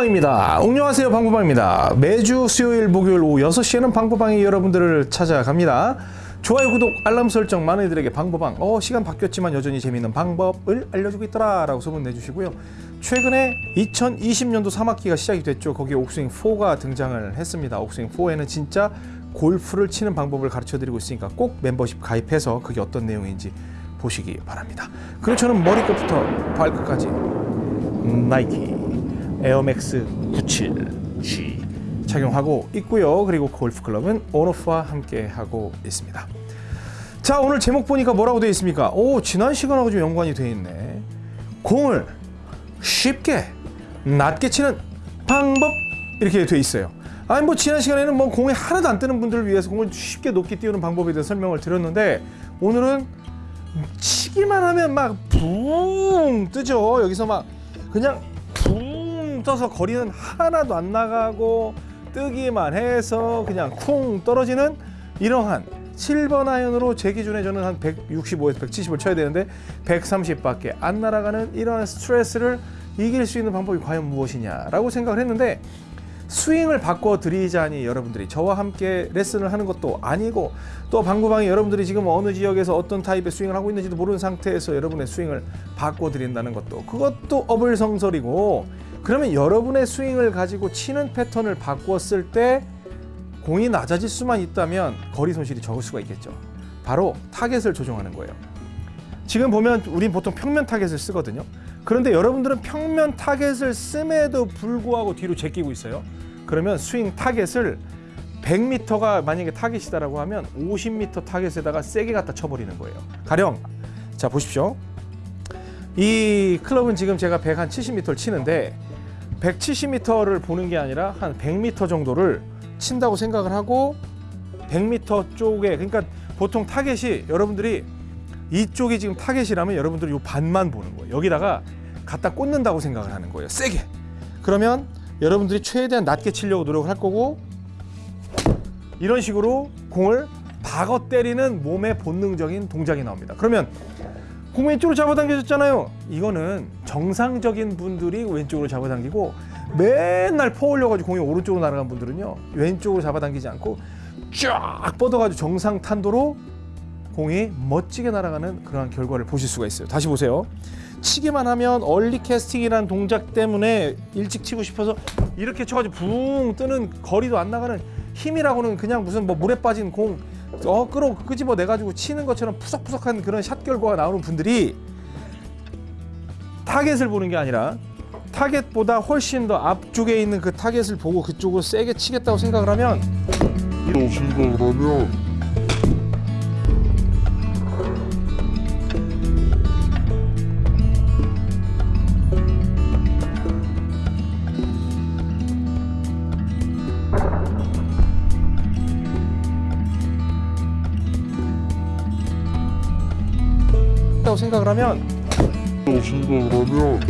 방구방입니다. 안녕하세요 방구방입니다. 매주 수요일 목요일 오후 6시에는 방구방이 여러분들을 찾아갑니다. 좋아요 구독 알람 설정 많은 이들에게 방구방 어 시간 바뀌었지만 여전히 재미있는 방법을 알려주고 있더라 라고 소문 내주시고요. 최근에 2020년도 3학기가 시작이 됐죠. 거기에 옥스윙4가 등장을 했습니다. 옥스윙4에는 진짜 골프를 치는 방법을 가르쳐 드리고 있으니까 꼭 멤버십 가입해서 그게 어떤 내용인지 보시기 바랍니다. 그리고 저는 머리끝부터 발끝까지 나이키 에어맥스 97G 착용하고 있고요. 그리고 골프클럽은 온오프와 함께 하고 있습니다. 자 오늘 제목 보니까 뭐라고 되어 있습니까? 오 지난 시간하고 좀 연관이 되어 있네. 공을 쉽게 낮게 치는 방법 이렇게 되어 있어요. 아니 뭐 지난 시간에는 뭐 공이 하나도 안 뜨는 분들을 위해서 공을 쉽게 높게 띄우는 방법에 대해서 설명을 드렸는데 오늘은 치기만 하면 막 붕 뜨죠. 여기서 막 그냥 붕 떠서 거리는 하나도 안 나가고 뜨기만 해서 그냥 쿵 떨어지는 이러한 7번 아이언으로 제 기준에 저는 한 165에서 170을 쳐야 되는데 130밖에 안 날아가는 이러한 스트레스를 이길 수 있는 방법이 과연 무엇이냐라고 생각을 했는데 스윙을 바꿔 드리자니 여러분들이 저와 함께 레슨을 하는 것도 아니고 또 방구방이 여러분들이 지금 어느 지역에서 어떤 타입의 스윙을 하고 있는지도 모르는 상태에서 여러분의 스윙을 바꿔 드린다는 것도 그것도 어불성설이고 그러면 여러분의 스윙을 가지고 치는 패턴을 바꿨을 때 공이 낮아질 수만 있다면 거리 손실이 적을 수가 있겠죠. 바로 타겟을 조정하는 거예요. 지금 보면 우린 보통 평면 타겟을 쓰거든요. 그런데 여러분들은 평면 타겟을 씀에도 불구하고 뒤로 제끼고 있어요. 그러면 스윙 타겟을 100m가 만약에 타겟이다라고 하면 50m 타겟에다가 세게 갖다 쳐버리는 거예요. 가령 자 보십시오. 이 클럽은 지금 제가 170m를 치는데 170m를 보는 게 아니라 한 100m 정도를 친다고 생각을 하고 100m 쪽에 그러니까 보통 타겟이 여러분들이 이쪽이 지금 타겟이라면 여러분들이 이 반만 보는 거예요. 여기다가 갖다 꽂는다고 생각을 하는 거예요. 세게. 그러면 여러분들이 최대한 낮게 치려고 노력을 할 거고 이런 식으로 공을 박어 때리는 몸의 본능적인 동작이 나옵니다. 그러면 공 왼쪽으로 잡아당겨졌잖아요. 이거는 정상적인 분들이 왼쪽으로 잡아당기고 맨날 퍼 올려가지고 공이 오른쪽으로 날아간 분들은요 왼쪽으로 잡아당기지 않고 쫙 뻗어가지고 정상 탄도로 공이 멋지게 날아가는 그러한 결과를 보실 수가 있어요. 다시 보세요. 치기만 하면 early casting이라는 동작 때문에 일찍 치고 싶어서 이렇게 쳐가지고 붕 뜨는 거리도 안 나가는 힘이라고는 그냥 무슨 뭐 물에 빠진 공 어, 끌어 끄집어 내가지고 치는 것처럼 푸석푸석한 그런 샷 결과가 나오는 분들이 타겟을 보는 게 아니라 타겟보다 훨씬 더 앞쪽에 있는 그 타겟을 보고 그쪽으로 세게 치겠다고 생각을 하면 생각을 하면 다고 생각을 하면 이라고 생각을 하면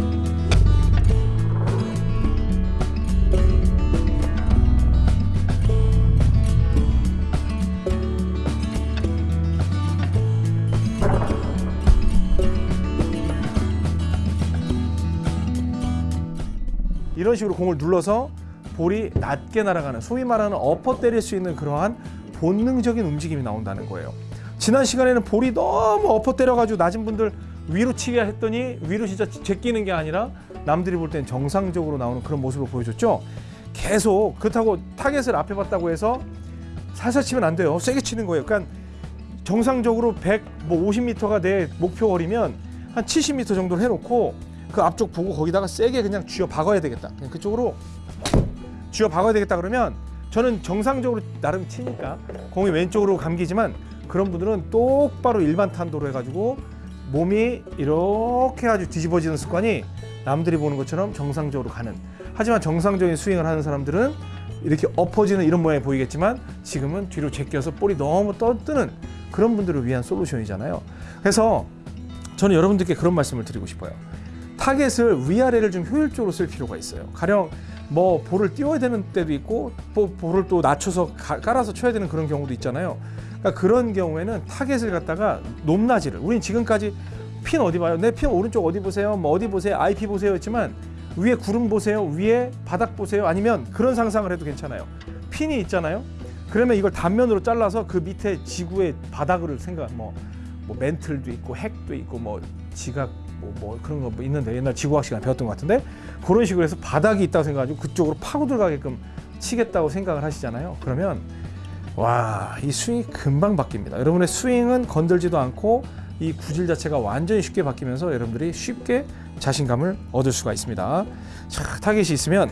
이런 식으로 공을 눌러서 볼이 낮게 날아가는 소위 말하는 엎어 때릴 수 있는 그러한 본능적인 움직임이 나온다는 거예요. 지난 시간에는 볼이 너무 엎어 때려가지고 낮은 분들 위로 치게 했더니 위로 진짜 제끼는 게 아니라 남들이 볼땐 정상적으로 나오는 그런 모습을 보여줬죠. 계속 그렇다고 타겟을 앞에 봤다고 해서 살살 치면 안 돼요. 세게 치는 거예요. 그러니까 정상적으로 100, 뭐 50m가 내 목표 거리면 한 70m 정도를 해놓고 그 앞쪽 보고 거기다가 세게 그냥 쥐어 박아야 되겠다. 그냥 그쪽으로 쥐어 박아야 되겠다 그러면 저는 정상적으로 나름 치니까 공이 왼쪽으로 감기지만 그런 분들은 똑바로 일반 탄도로 해가지고 몸이 이렇게 아주 뒤집어지는 습관이 남들이 보는 것처럼 정상적으로 가는. 하지만 정상적인 스윙을 하는 사람들은 이렇게 엎어지는 이런 모양이 보이겠지만 지금은 뒤로 제껴서 볼이 너무 떠뜨는 그런 분들을 위한 솔루션이잖아요. 그래서 저는 여러분들께 그런 말씀을 드리고 싶어요. 타겟을 위아래를 좀 효율적으로 쓸 필요가 있어요. 가령 뭐 볼을 띄워야 되는 때도 있고 뭐 볼을 또 낮춰서 가- 깔아서 쳐야 되는 그런 경우도 있잖아요 그러니까 그런 경우에는 타겟을 갖다가 높낮이를 우린 지금까지 핀 어디 봐요? 내 핀 오른쪽 어디 보세요? 뭐 어디 보세요? IP 보세요 했지만 위에 구름 보세요. 위에 바닥 보세요. 아니면 그런 상상을 해도 괜찮아요. 핀이 있잖아요. 그러면 이걸 단면으로 잘라서 그 밑에 지구의 바닥을 생각 뭐, 뭐 멘틀도 있고 핵도 있고 뭐 지각 뭐, 뭐 그런 거 뭐 있는데 옛날 지구학 시간에 배웠던 것 같은데 그런 식으로 해서 바닥이 있다고 생각하고 그쪽으로 파고 들어가게끔 치겠다고 생각을 하시잖아요. 그러면 와, 이 스윙이 금방 바뀝니다. 여러분의 스윙은 건들지도 않고 이 구질 자체가 완전히 쉽게 바뀌면서 여러분들이 쉽게 자신감을 얻을 수가 있습니다. 자, 타겟이 있으면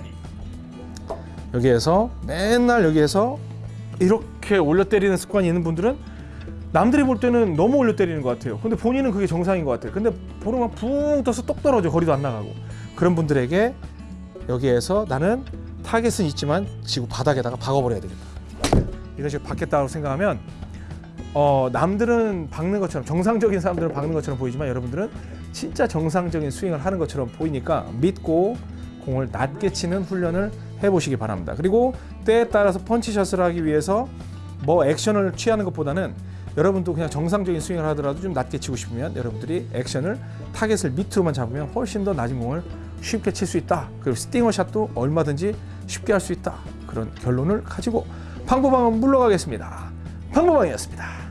여기에서 맨날 여기에서 이렇게 올려 때리는 습관이 있는 분들은 남들이 볼 때는 너무 올려 때리는 것 같아요. 근데 본인은 그게 정상인 것 같아요. 근데 볼만 붕 떠서 똑 떨어져 거리도 안 나가고 그런 분들에게 여기에서 나는 타겟은 있지만 지구 바닥에다가 박아버려야 되겠다. 이런 식으로 박겠다고 생각하면 어, 남들은 박는 것처럼 정상적인 사람들은 박는 것처럼 보이지만 여러분들은 진짜 정상적인 스윙을 하는 것처럼 보이니까 믿고 공을 낮게 치는 훈련을 해보시기 바랍니다. 그리고 때에 따라서 punch shot을 하기 위해서 뭐 액션을 취하는 것보다는 여러분도 그냥 정상적인 스윙을 하더라도 좀 낮게 치고 싶으면 여러분들이 액션을 타겟을 밑으로만 잡으면 훨씬 더 낮은 공을 쉽게 칠 수 있다. 그리고 stinger shot도 얼마든지 쉽게 할 수 있다. 그런 결론을 가지고 방법방은 물러가겠습니다. 방법방이었습니다.